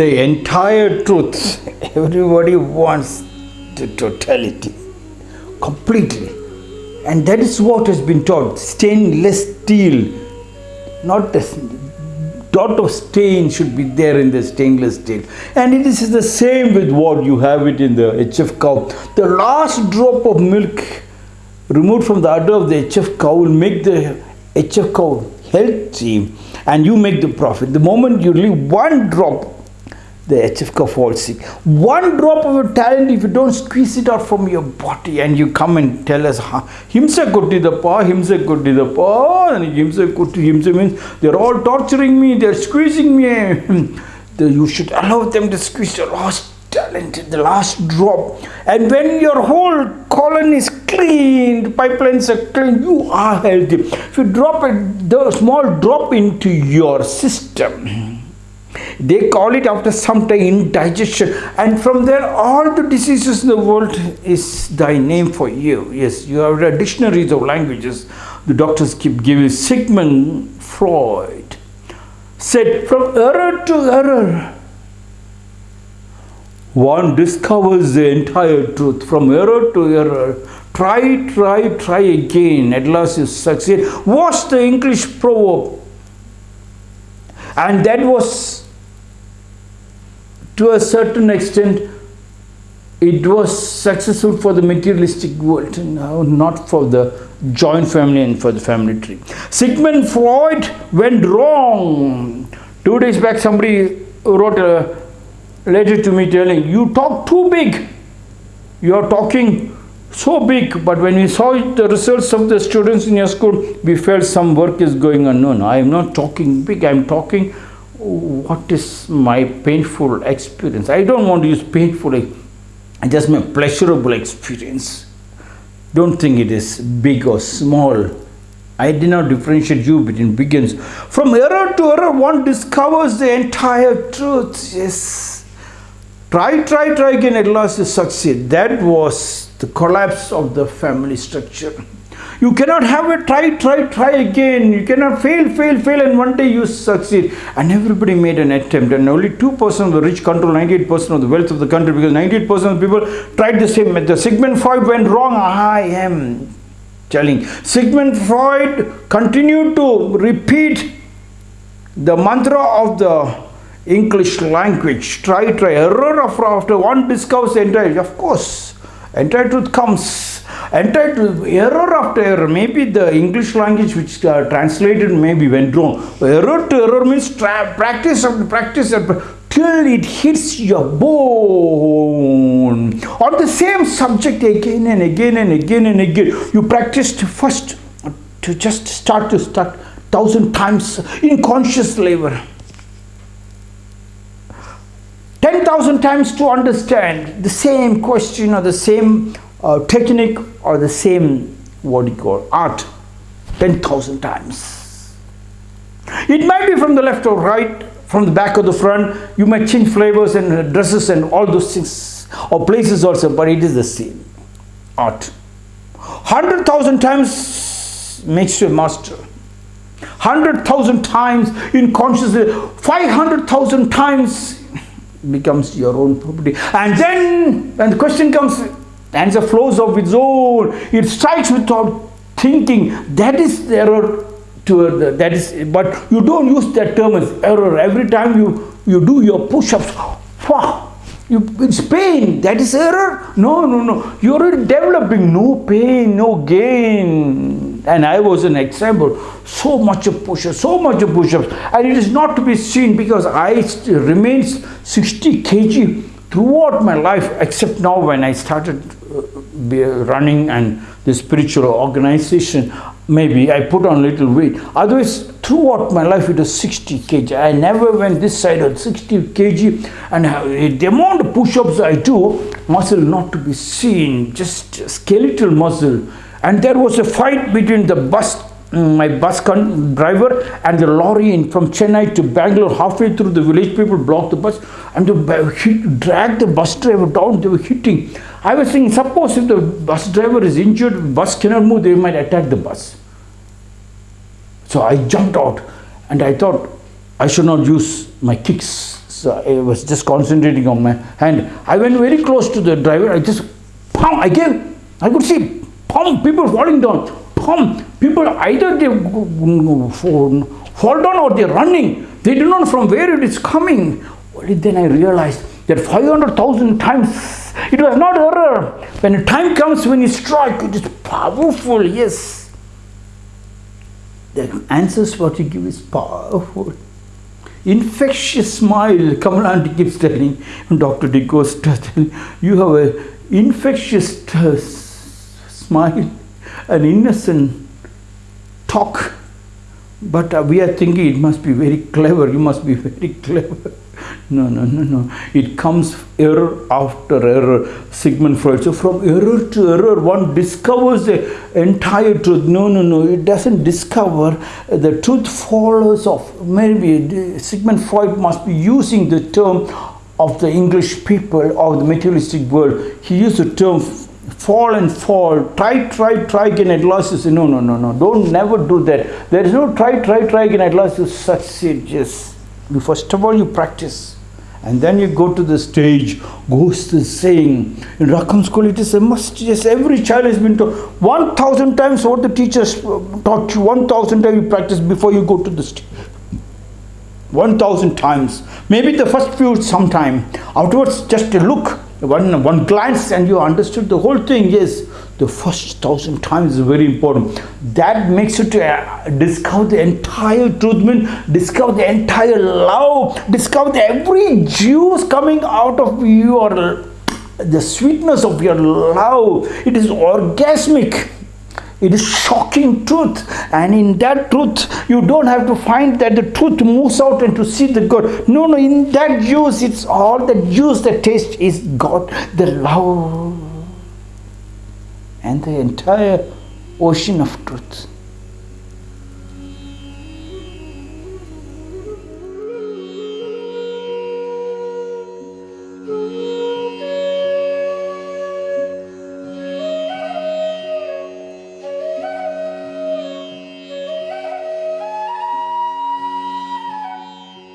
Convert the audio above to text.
the entire truth. Everybody wants the totality, completely. And that is what has been taught. Stainless steel, not the dot of stain should be there in the stainless steel. And it is the same with what you have it in the HF cow. The last drop of milk removed from the udder of the HF cow will make the HF cow healthy and you make the profit. The moment you leave one drop the HF falls sick. One drop of your talent, if you don't squeeze it out from your body and you come and tell us, Himsa Kuttidappa, Himsa Kuttidappa, and Himsa Kutti, Himsa means they're all torturing me, they're squeezing me. you should allow them to squeeze your last talent, the last drop. And when your whole colon is clean, pipelines are clean, you are healthy. If you drop a small drop into your system, they call it after some time indigestion. And from there all the diseases in the world is thy name for you. Yes you have read dictionaries of languages. The doctors keep giving sigmund freud said from error to error one discovers the entire truth. From error to error try try try again. At last you succeed. What's the english proverb. And that was to a certain extent it was successful for the materialistic world no, not for the joint family and for the family tree. Sigmund freud went wrong. Two days back somebody wrote a letter to me telling you talk too big. You are talking so big. But when we saw the results of the students in your school we felt some work is going on. No no i am not talking big. I am talking what is my painful experience? I don't want to use painful i just my pleasurable experience. Don't think it is big or small. I did not differentiate you between big and from error to error one discovers the entire truth. Yes. Try try try again at last you succeed. That was the collapse of the family structure you cannot have a try, try, try again. You cannot fail, fail, fail, and one day you succeed. And everybody made an attempt, and only 2% of the rich control 98% of the wealth of the country because 98% of the people tried the same method. Sigmund Freud went wrong. I am telling. Sigmund Freud continued to repeat the mantra of the English language. Try, try, error after one discovers the entire. Of course, entire truth comes entitled error after error maybe the english language which uh, translated maybe went wrong. Error to error means practice after practice till it hits your bone. On the same subject again and again and again and again you practiced first to just start to start thousand times in conscious labor. 10,000 times to understand the same question or the same uh, technique or the same what you call art 10,000 times. It might be from the left or right, from the back or the front. You might change flavors and dresses and all those things or places also, but it is the same art. 100,000 times makes you a master. 100,000 times in consciousness, 500,000 times becomes your own property. And then when the question comes, answer flows of its own. It strikes without thinking. That is error to uh, that is but you don't use that term as error. Every time you, you do your push-ups, wow, you, it's pain. That is error? No, no, no. You're developing no pain, no gain. And I was an example. So much of push-ups, so much of push-ups. And it is not to be seen because I remains 60 kg throughout my life except now when I started uh, running and the spiritual organization maybe I put on little weight. Otherwise throughout my life it was 60 kg. I never went this side of 60 kg. And the amount of push-ups I do muscle not to be seen just skeletal muscle. And there was a fight between the bus Mm, my bus driver and the lorry in, from Chennai to Bangalore halfway through the village people blocked the bus and they dragged the bus driver down they were hitting I was thinking suppose if the bus driver is injured bus cannot move they might attack the bus so I jumped out and I thought I should not use my kicks uh, I was just concentrating on my hand. I went very close to the driver. I just, pum, I gave, I could see, pum, people falling down. Pum, people either they mm, fall down or they're running. They don't know from where it is coming. Only then I realized that 500,000 times it was not error. When time comes when you strike, it is powerful, yes. The answers what you give is powerful. Infectious smile, Kamala aunty keeps telling, Dr. D goes, you have an infectious smile, an innocent talk but uh, we are thinking it must be very clever you must be very clever. No no no no. It comes error after error sigmund freud. So from error to error one discovers the entire truth. No no no. It doesn't discover the truth follows of maybe sigmund freud must be using the term of the english people of the materialistic world. He used the term fall and fall, try, try, try again at last you say, no, no, no, no, don't never do that. There is no try, try, try again at last you succeed. Just, you, first of all, you practice. And then you go to the stage, goes to saying, in Rakham school it is a must, yes, every child has been taught 1000 times what the teachers uh, taught you, 1000 times you practice before you go to the stage. 1000 times. Maybe the first few sometime, afterwards just a look, one, one glance and you understood the whole thing. Yes, the first thousand times is very important. That makes you to uh, discover the entire truth, mean discover the entire love, discover every juice coming out of your the sweetness of your love. It is orgasmic it is shocking truth. And in that truth you don't have to find that the truth moves out and to see the god no no in that juice it's all the juice the taste is god the love and the entire ocean of truth